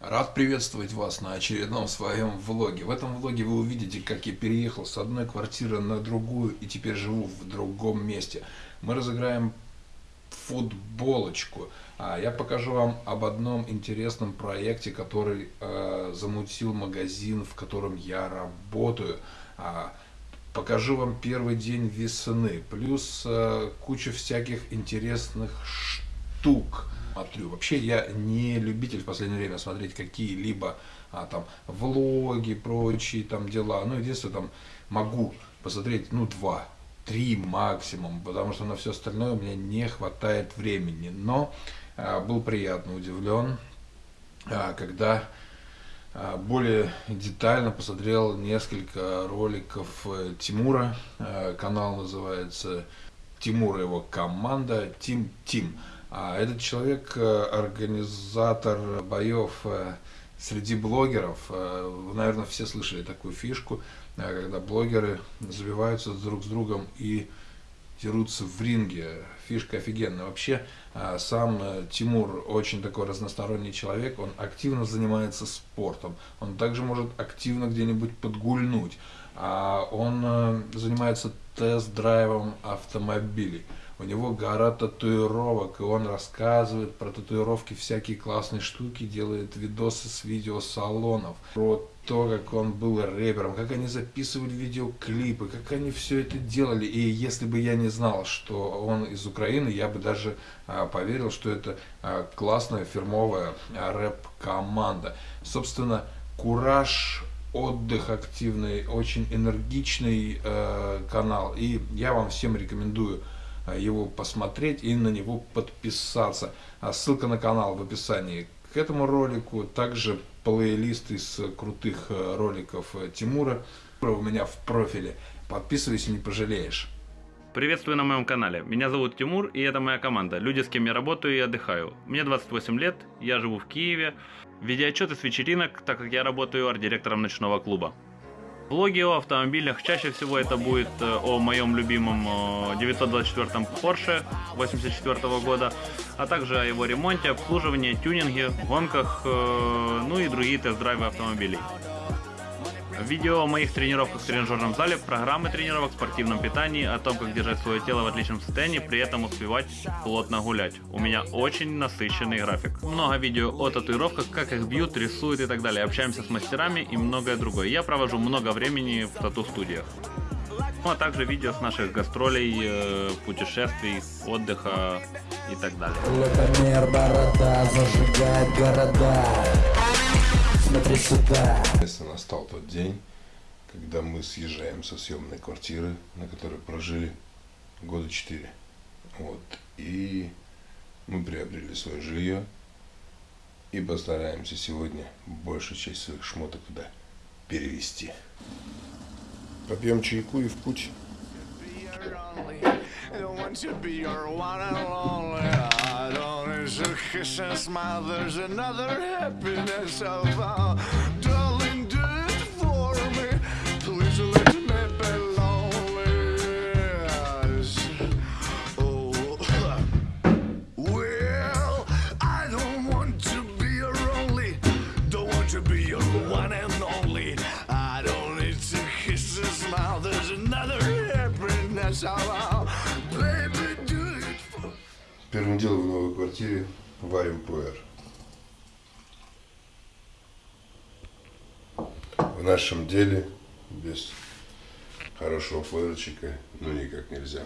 Рад приветствовать вас на очередном своем влоге. В этом влоге вы увидите, как я переехал с одной квартиры на другую и теперь живу в другом месте. Мы разыграем футболочку. А я покажу вам об одном интересном проекте, который э, замутил магазин, в котором я работаю. А, покажу вам первый день весны, плюс э, куча всяких интересных штук смотрю. Вообще я не любитель в последнее время смотреть какие-либо а, там влоги, прочие там дела. Ну, единственное, там могу посмотреть, ну, два, три максимум, потому что на все остальное у меня не хватает времени. Но а, был приятно удивлен, а, когда а, более детально посмотрел несколько роликов э, Тимура. А, канал называется Тимур и его команда Тим Тим. А этот человек э, организатор боев э, среди блогеров. Э, вы, наверное, все слышали такую фишку, когда блогеры забиваются друг с другом и дерутся в ринге. Фишка офигенная. Вообще, сам Тимур очень такой разносторонний человек, он активно занимается спортом, он также может активно где-нибудь подгульнуть, а он занимается тест-драйвом автомобилей у него гора татуировок, и он рассказывает про татуировки, всякие классные штуки, делает видосы с видеосалонов, про то, как он был рэпером, как они записывали видеоклипы, как они все это делали. И если бы я не знал, что он из Украины, я бы даже а, поверил, что это а, классная фирмовая а, рэп-команда. Собственно, Кураж отдых активный, очень энергичный э, канал. И я вам всем рекомендую его посмотреть и на него подписаться. А ссылка на канал в описании к этому ролику. Также плейлист из крутых э, роликов э, Тимура у меня в профиле. Подписывайся, не пожалеешь. Приветствую на моем канале. Меня зовут Тимур, и это моя команда. Люди, с кем я работаю и отдыхаю. Мне 28 лет, я живу в Киеве. Видеоотчеты с вечеринок, так как я работаю арт-директором ночного клуба. Влоги о автомобилях, чаще всего это будет э, о моем любимом 924 Porsche 84 года, а также о его ремонте, обслуживании, тюнинге, гонках, э, ну и другие тест-драйвы автомобилей. Видео о моих тренировках в тренажерном зале, программы тренировок, спортивном питании, о том, как держать свое тело в отличном состоянии, при этом успевать плотно гулять. У меня очень насыщенный график. Много видео о татуировках, как их бьют, рисуют и так далее. Общаемся с мастерами и многое другое. Я провожу много времени в тату-студиях. Ну а также видео с наших гастролей, э, путешествий, отдыха и так далее. Смотри сюда. Настал тот день, когда мы съезжаем со съемной квартиры, на которой прожили года четыре. Вот. И мы приобрели свое жилье и постараемся сегодня большую часть своих шмоток туда перевести. Попьем чайку и в путь. There's a kiss and smile, there's another happiness of our darling, do it for me. Please let me be lonely. Oh, well, I don't want to be your only, don't want to be your one and only. I don't need to kiss and smile, there's another happiness of our Первым делом в новой квартире варим пуэр. В нашем деле без хорошего пуэрчика ну никак нельзя.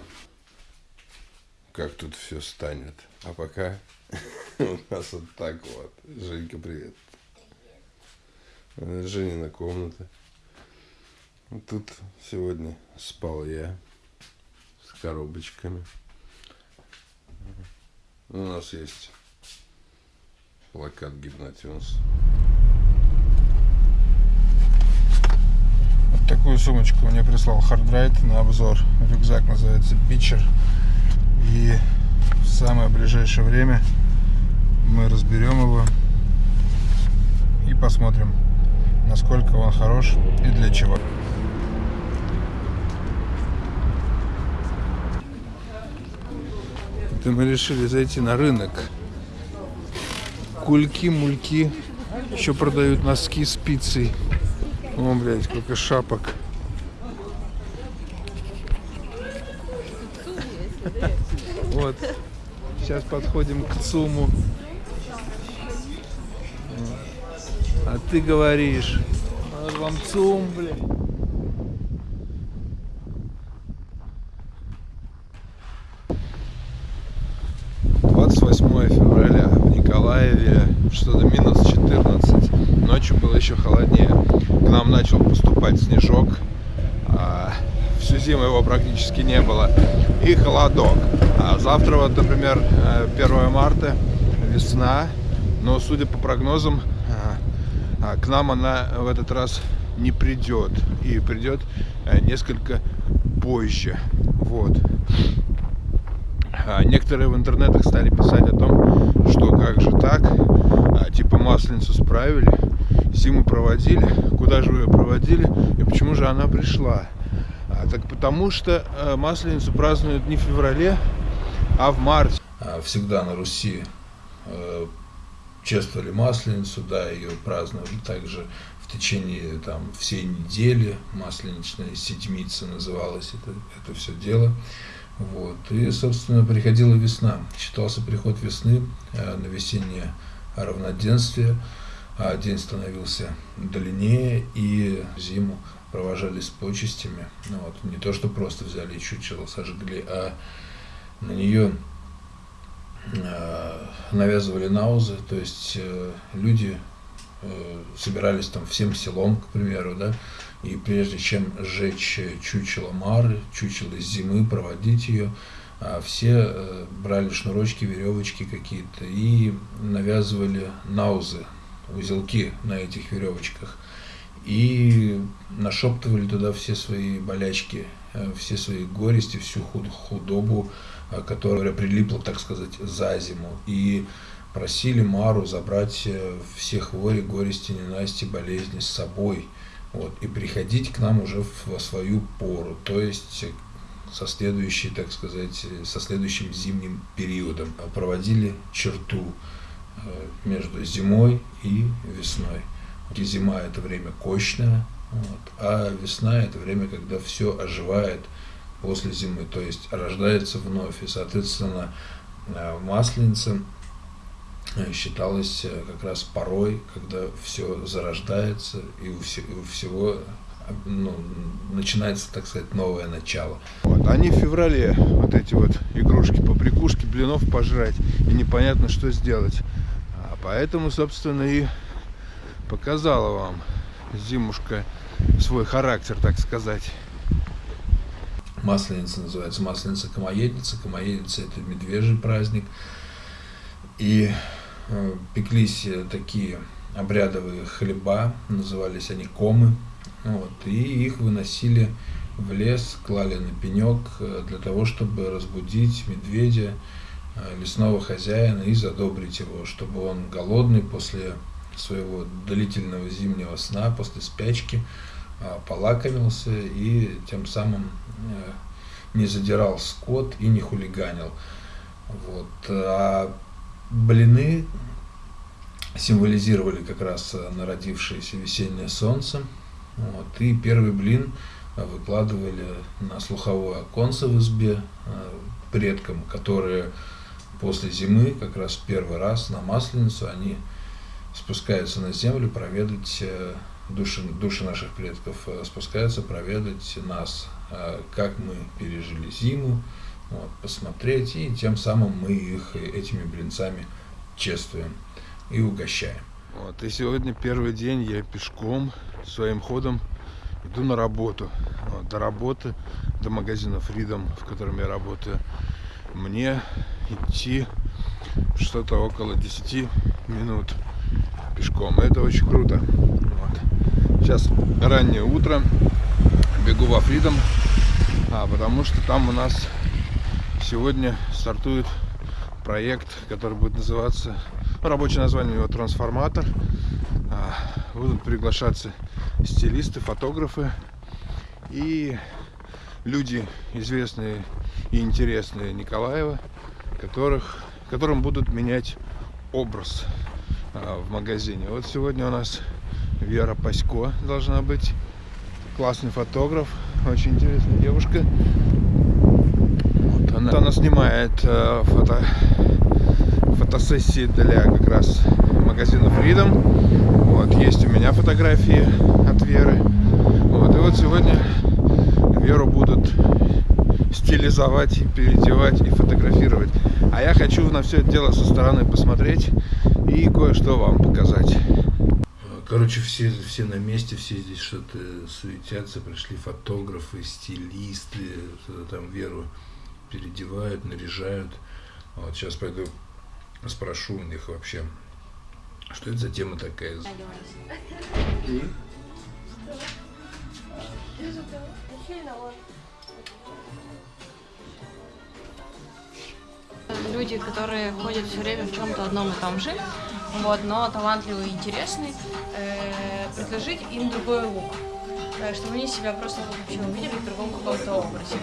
Как тут все станет. А пока у нас вот так вот. Женька, привет. Женина комната. Тут сегодня спал я с коробочками. У нас есть плакат Гипнотюнс. Вот такую сумочку мне прислал Хардрайт на обзор. Рюкзак называется Бичер. И в самое ближайшее время мы разберем его и посмотрим, насколько он хорош и для чего. Это мы решили зайти на рынок. Кульки, мульки, Еще продают носки с пиццей. О, блядь, сколько шапок. Вот. Сейчас подходим к ЦУМу. А ты говоришь, вам ЦУМ, блядь. Февраля в Николаеве что-то минус 14 ночью было еще холоднее. К нам начал поступать снежок а, всю зиму его практически не было. И холодок. А завтра вот например 1 э, марта весна. Но судя по прогнозам а, а, к нам она в этот раз не придет и придет э, несколько позже. Вот а некоторые в интернетах стали писать о том, что как же так, а, типа масленицу справили, зиму проводили, куда же вы ее проводили и почему же она пришла. А, так потому что а, масленицу празднуют не в феврале, а в марте. Всегда на Руси э, чествовали масленицу, да, ее праздновали также в течение там всей недели, масленичная седмица называлась это, это все дело. Вот. И, собственно, приходила весна. Считался приход весны э, на весеннее равноденствие. А день становился длиннее, и зиму провожали с почестями. Ну, вот. Не то, что просто взяли чучело, сожгли, а на нее э, навязывали наузы, то есть э, люди э, собирались там всем селом, к примеру, да, и прежде чем сжечь чучело Мары, чучело зимы, проводить ее, а, все э, брали шнурочки, веревочки какие-то и навязывали наузы, узелки на этих веревочках. И нашептывали туда все свои болячки, э, все свои горести, всю худобу, э, которая прилипла, так сказать, за зиму. И просили Мару забрать все хвори, горести, ненасти, болезни с собой – вот, и приходить к нам уже во свою пору, то есть со следующей, так сказать, со следующим зимним периодом. Проводили черту э, между зимой и весной. И зима – это время кочное, вот, а весна – это время, когда все оживает после зимы, то есть рождается вновь. И, соответственно, э, масленица Э, считалось э, как раз порой, когда все зарождается и у, всего ну, начинается, так сказать, новое начало. Вот. Они в феврале, вот эти вот игрушки, побрякушки, блинов пожрать, и непонятно, что сделать. А поэтому, собственно, и показала вам зимушка свой характер, так сказать. Масленица называется, масленица Комоедница. Комоедница – это медвежий праздник. И Э, пеклись такие обрядовые хлеба, назывались они комы, вот, и их выносили в лес, клали на пенек э, для того, чтобы разбудить медведя, э, лесного хозяина и задобрить его, чтобы он голодный после своего длительного зимнего сна, после спячки, полакомился и тем самым не задирал скот и не хулиганил. Вот. А блины символизировали как раз э, народившееся весеннее солнце. Вот, и первый блин э, выкладывали на слуховое оконце в избе э, предкам, которые после зимы, как раз первый раз на Масленицу, они спускаются на землю проведать души, души наших предков, спускаются проведать нас, как мы пережили зиму, вот, посмотреть, и тем самым мы их этими блинцами чествуем и угощаем. Вот, и сегодня первый день я пешком своим ходом иду на работу. Вот, до работы, до магазина Freedom, в котором я работаю, мне идти что-то около 10 минут пешком. Это очень круто. Вот. Сейчас раннее утро, бегу во Freedom, а, потому что там у нас сегодня стартует проект, который будет называться, ну, рабочее название его «Трансформатор». А, будут приглашаться стилисты, фотографы и люди известные и интересные Николаева, которых, которым будут менять образ. а, в магазине. Вот сегодня у нас Вера Пасько должна быть. Классный фотограф, очень интересная девушка. Она, она снимает э, фото, фотосессии для как раз магазина Freedom. Вот, есть у меня фотографии от Веры. Вот, и вот сегодня Веру будут стилизовать, переодевать и фотографировать. А я хочу на все это дело со стороны посмотреть и кое-что вам показать. Короче, все, все на месте, все здесь что-то суетятся, пришли фотографы, стилисты, там Веру переодевают, наряжают. Вот сейчас пойду спрошу у них вообще, что это за тема такая. Люди, которые ходят все время в чем-то одном и том же, вот, но талантливые и интересные, э, предложить им другой лук, э, чтобы они себя просто вообще увидели в другом каком-то образе.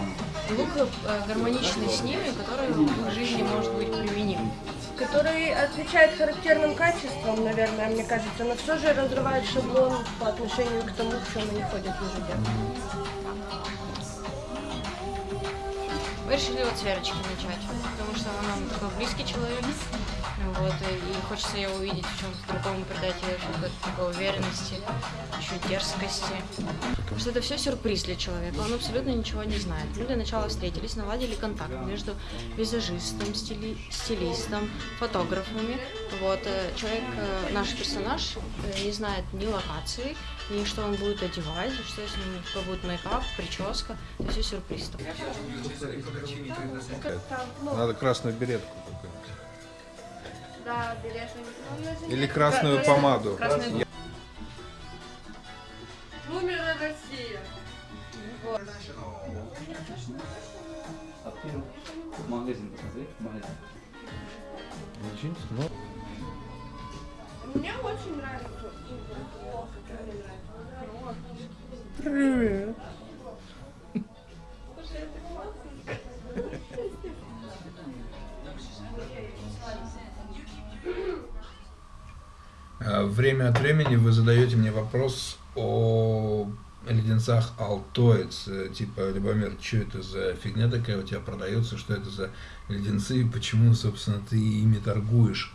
Лук э, гармоничный с ними, который в их жизни может быть применим. Который отвечает характерным качествам, наверное, мне кажется, но все же разрывает шаблон по отношению к тому, в чем они ходят ежедневно. Мы решили вот с Верочки начать, потому что она нам такой близкий человек, вот, и хочется ее увидеть в чем-то другом, придать ей какой-то такой уверенности, еще дерзкости. Потому что это все сюрприз для человека, он абсолютно ничего не знает. Мы для начала встретились, наладили контакт между визажистом, стили... стилистом, фотографами. Вот, э, человек, э, наш персонаж э, не знает ни локации, ни что он будет одевать, что с ним какой будет мейкап, прическа, это все сюрприз. Надо красную беретку Да, берешь Или красную помаду. Красную... Бумера Россия. Магазин посмотри, магазин. Ну, Мне очень нравится. Привет. Время от времени вы задаете мне вопрос о леденцах Алтоец. Типа, Любомир, что это за фигня такая у тебя продается, что это за леденцы и почему, собственно, ты ими торгуешь?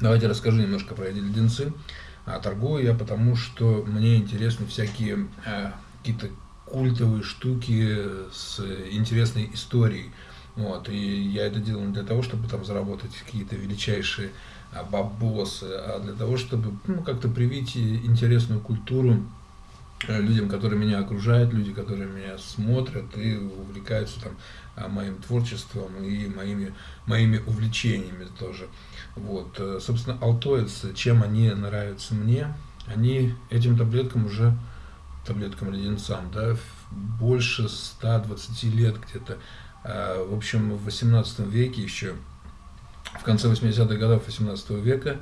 Давайте расскажу немножко про эти леденцы. А торгую я потому, что мне интересны всякие э, какие-то культовые штуки с интересной историей. Вот, и я это делаю не для того, чтобы там заработать какие-то величайшие бабосы, а для того, чтобы ну, как-то привить интересную культуру э, людям, которые меня окружают, люди, которые меня смотрят и увлекаются там а, моим творчеством и моими, моими увлечениями тоже. Вот, э, собственно, алтоец, чем они нравятся мне, они этим таблеткам уже, таблеткам леденцам, да, больше 120 лет где-то. А, В общем, в 18 веке еще, в конце 80-х годов 18 века,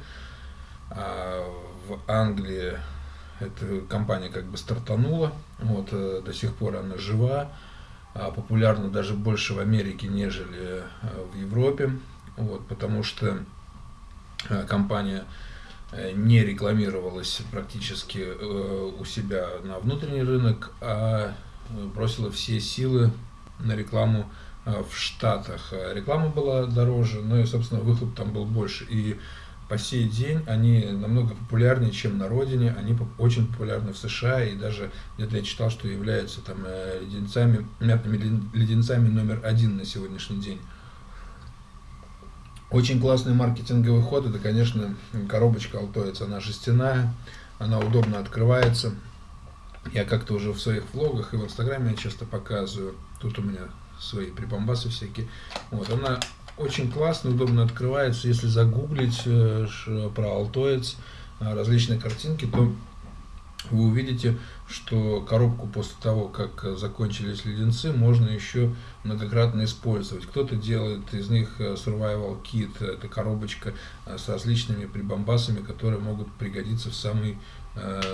а, в Англии эта компания как бы стартанула, вот, э, до сих пор она жива, а, популярна даже больше в Америке, нежели э, в Европе, вот, потому что э, компания не рекламировалась практически у себя на внутренний рынок, а бросила все силы на рекламу в Штатах. Э, Реклама была дороже, но и, собственно, выхлоп там был больше. И по сей день они намного популярнее, чем на родине. Они очень популярны в США, и даже где-то я читал, что являются там э, леденцами, мятными леден- леденцами номер один на сегодняшний день. Очень классный маркетинговый ход, это, конечно, коробочка Алтоец, она жестяная, она удобно открывается. Я как-то уже в своих влогах и в инстаграме я часто показываю, тут у меня свои припомбасы всякие. Вот, она очень классно, удобно открывается. Если загуглить э, про Алтоец, э, различные картинки, то вы увидите, что коробку после того, как э, закончились леденцы, можно еще многократно использовать. Кто-то делает из них э, survival kit, это коробочка э, с различными прибамбасами, которые могут пригодиться в самый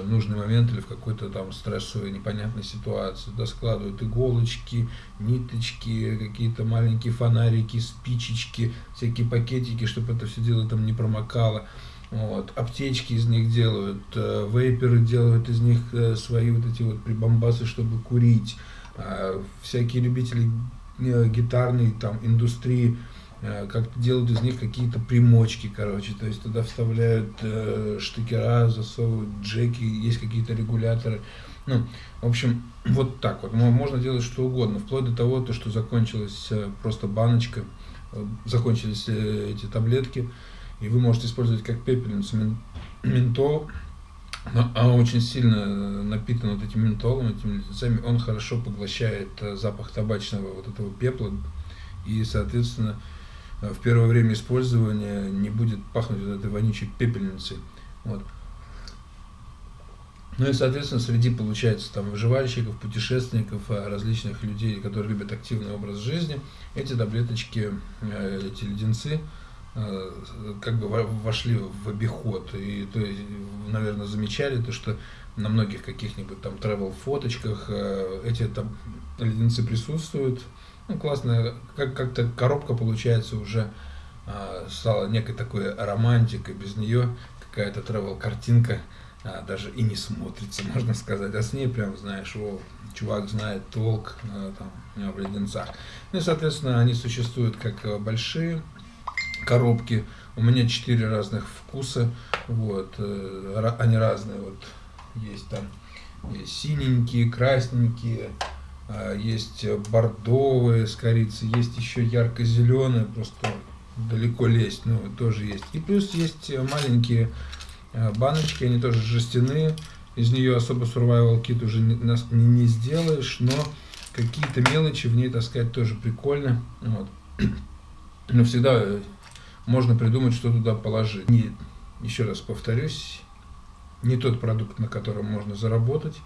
нужный момент или в какой-то там стрессовой непонятной ситуации. Туда складывают иголочки, ниточки, какие-то маленькие фонарики, спичечки, всякие пакетики, чтобы это все дело там не промокало. Вот. Аптечки из них делают, э, вейперы делают из них э, свои вот эти вот прибамбасы, чтобы курить. Э, всякие любители э, гитарной там индустрии э, как делают из них какие-то примочки, короче, то есть туда вставляют э, штыкера, засовывают джеки, есть какие-то регуляторы. Ну, в общем, вот так вот. Можно делать что угодно, вплоть до того, то, что закончилась э, просто баночка, э, закончились э, эти таблетки, и вы можете использовать как пепельницу ментол, но она очень сильно напитана вот этим ментолом, этими леденцами, он хорошо поглощает э, запах табачного вот этого пепла, и, соответственно, э, в первое время использования не будет пахнуть вот этой вонючей пепельницей. Вот. Ну и, соответственно, среди, получается, там, выживальщиков, путешественников, различных людей, которые любят активный образ жизни, эти таблеточки, э, эти леденцы, Э, как бы вошли в обиход. И, то есть, наверное, замечали то, что на многих каких-нибудь там travel фоточках э, эти там леденцы присутствуют. Ну, классно, как- как-то коробка получается уже э, стала некой такой романтикой, без нее какая-то travel картинка даже и не смотрится, можно сказать. А с ней прям, знаешь, о, чувак знает толк там, в леденцах. Ну и, соответственно, они существуют как большие коробки. У меня четыре разных вкуса. Вот. Э, они разные. Вот есть там есть синенькие, красненькие, а, есть бордовые с корицей, есть еще ярко-зеленые, просто далеко лезть, ну, тоже есть. И плюс есть маленькие а, баночки, они тоже жестяные, из нее особо survival kit уже не, не, сделаешь, но какие-то мелочи в ней таскать тоже прикольно. Вот. Но всегда можно придумать, что туда положить. Не, еще раз повторюсь, не тот продукт, на котором можно заработать,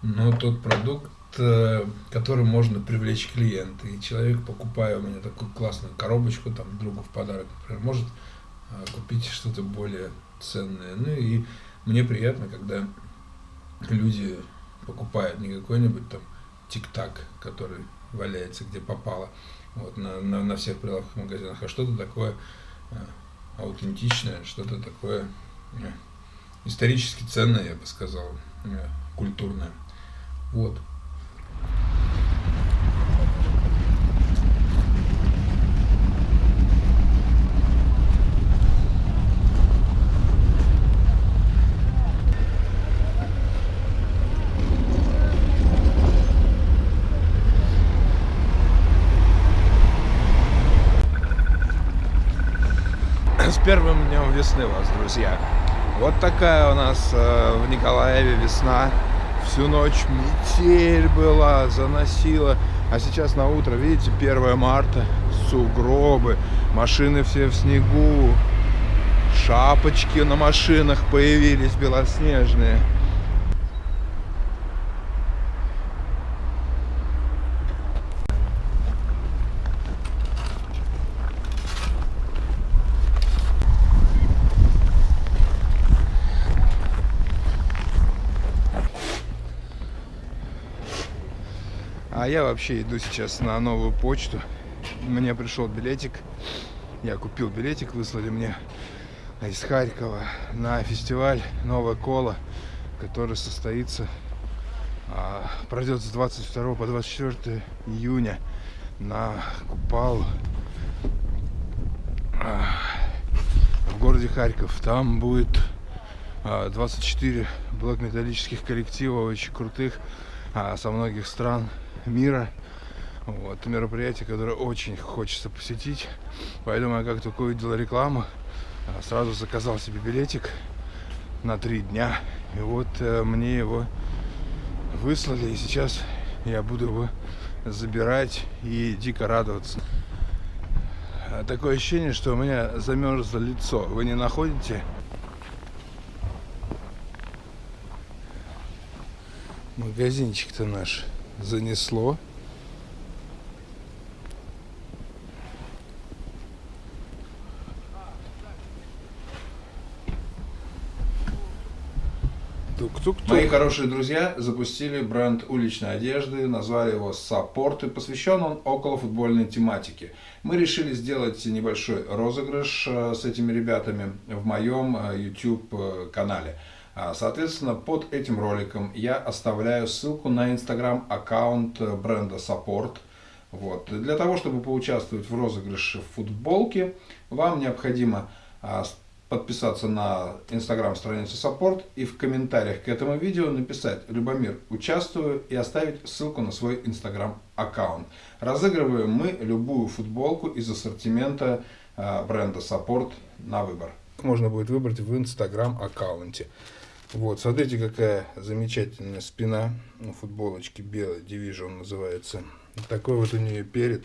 но тот продукт, э, которым можно привлечь клиента. И человек, покупая у меня такую классную коробочку, там, другу в подарок, например, может э, купить что-то более ценное. Ну и мне приятно, когда люди покупают не какой-нибудь там тик-так, который валяется где попало, вот, на, на, на всех прилавках магазинах, а что-то такое аутентичное, что-то такое э, исторически ценное, я бы сказал, э, культурное. Вот. Первым днем весны вас, друзья. Вот такая у нас э, в Николаеве весна. Всю ночь метель была, заносила. А сейчас на утро, видите, 1 марта, сугробы, машины все в снегу, шапочки на машинах появились белоснежные. А я вообще иду сейчас на новую почту. Мне пришел билетик. Я купил билетик, выслали мне из Харькова на фестиваль «Новая кола», который состоится, а, пройдет с 22 по 24 июня на Купал а, в городе Харьков. Там будет 24 а, блок-металлических коллектива, очень крутых, со многих стран мира. Вот, мероприятие, которое очень хочется посетить. Поэтому я как только увидел рекламу, а, сразу заказал себе билетик на три дня. И вот э, мне его выслали, и сейчас я буду его забирать и дико радоваться. А, такое ощущение, что у меня замерзло лицо. Вы не находите? Магазинчик-то наш занесло. Тук-тук-тук. Мои хорошие друзья запустили бренд уличной одежды, назвали его Саппорт и посвящен он около футбольной тематике. Мы решили сделать небольшой розыгрыш э, с этими ребятами в моем э, YouTube э, канале. А, соответственно, под этим роликом я оставляю ссылку на инстаграм аккаунт бренда Support. Вот. Для того, чтобы поучаствовать в розыгрыше футболки, вам необходимо а, подписаться на инстаграм-страницу Support и в комментариях к этому видео написать «Любомир, участвую» и оставить ссылку на свой инстаграм-аккаунт. Разыгрываем мы любую футболку из ассортимента а, бренда Support на выбор. Можно будет выбрать в инстаграм-аккаунте. Вот, смотрите, какая замечательная спина у футболочки белой, Division называется. Такой вот у нее перед.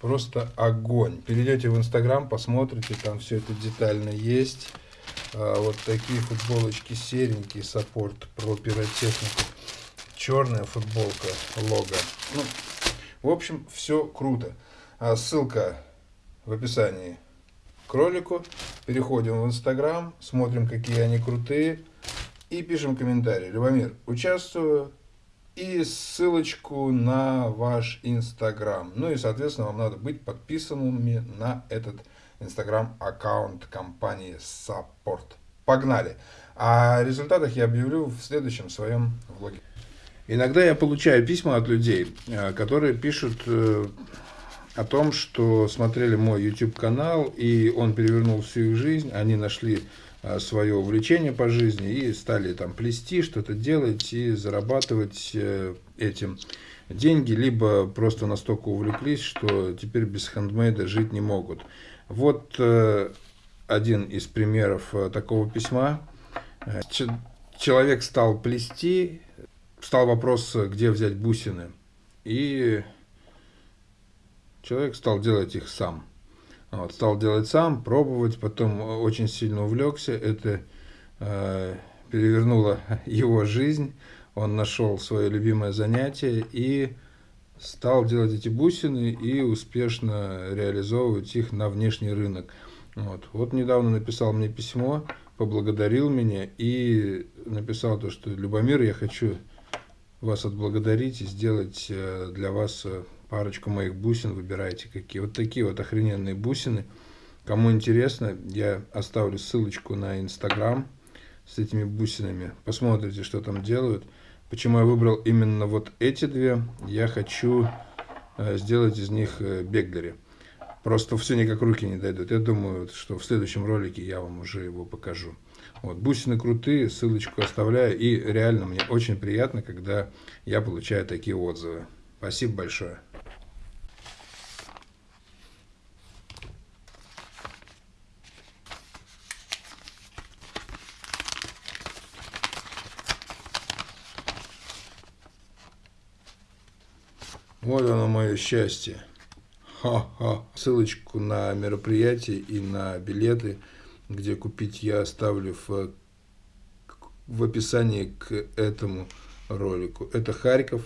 Просто огонь. Перейдете в Инстаграм, посмотрите, там все это детально есть. А, вот такие футболочки серенькие, саппорт про пиротехнику. Черная футболка, лого. Ну, в общем, все круто. А, ссылка в описании к ролику. Переходим в Инстаграм, смотрим, какие они крутые. И пишем комментарий. Любомир, участвую и ссылочку на ваш Инстаграм. Ну и, соответственно, вам надо быть подписанными на этот Инстаграм-аккаунт компании Support. Погнали! О результатах я объявлю в следующем своем влоге. Иногда я получаю письма от людей, э, которые пишут э, о том, что смотрели мой YouTube канал, и он перевернул всю их жизнь, они нашли а, свое увлечение по жизни и стали там плести, что-то делать и зарабатывать э, этим деньги, либо просто настолько увлеклись, что теперь без хендмейда жить не могут. Вот э, один из примеров э, такого письма. Человек стал плести, стал вопрос, где взять бусины, и человек стал делать их сам. Вот, стал делать сам, пробовать, потом очень сильно увлекся. Это э, перевернуло его жизнь. Он нашел свое любимое занятие и стал делать эти бусины и успешно реализовывать их на внешний рынок. Вот, вот недавно написал мне письмо, поблагодарил меня и написал то, что Любомир, я хочу вас отблагодарить и сделать э, для вас э, парочку моих бусин, выбирайте какие. Вот такие вот охрененные бусины. Кому интересно, я оставлю ссылочку на Инстаграм с этими бусинами. Посмотрите, что там делают. Почему я выбрал именно вот эти две? Я хочу э, сделать из них э, беглери. Просто все никак руки не дойдут. Я думаю, что в следующем ролике я вам уже его покажу. Вот, бусины крутые, ссылочку оставляю. И реально мне очень приятно, когда я получаю такие отзывы. Спасибо большое. Вот оно мое счастье. Ха-ха. Ссылочку на мероприятие и на билеты, где купить я оставлю в, в описании к этому ролику. Это Харьков.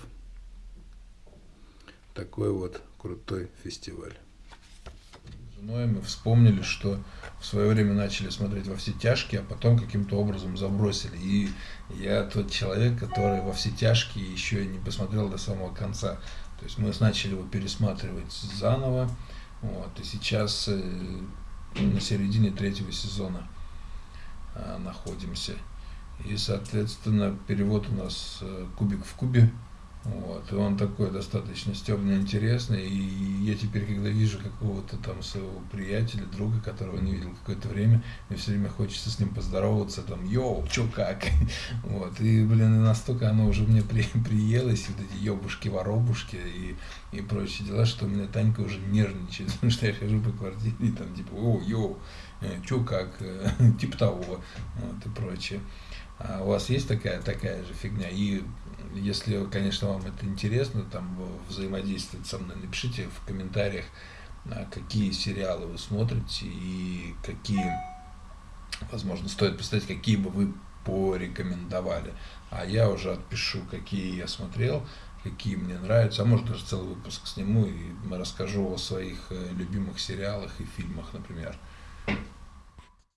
Такой вот крутой фестиваль. Женой мы вспомнили, что в свое время начали смотреть во все тяжкие, а потом каким-то образом забросили. И я тот человек, который во все тяжкие еще не посмотрел до самого конца. То есть мы начали его пересматривать заново, вот, и сейчас э, на середине третьего сезона э, находимся. И, соответственно, перевод у нас э, кубик в кубе. Вот, и он такой достаточно стебно интересный. И я теперь, когда вижу какого-то там своего приятеля, друга, которого не видел какое-то время, мне все время хочется с ним поздороваться, там, йоу, чё как? Вот, и, блин, настолько оно уже мне при, приелось, вот эти ёбушки, воробушки и, и прочие дела, что у меня Танька уже нервничает, потому что я хожу по квартире и там, типа, о, йоу, э, чё как, типа того, вот, и прочее. А у вас есть такая, такая же фигня? И если, конечно, вам это интересно, там взаимодействовать со мной, напишите в комментариях, а, какие сериалы вы смотрите и какие Возможно, стоит посмотреть, какие бы вы порекомендовали. А я уже отпишу, какие я смотрел, какие мне нравятся. А может даже целый выпуск сниму и расскажу о своих э, любимых сериалах и фильмах, например.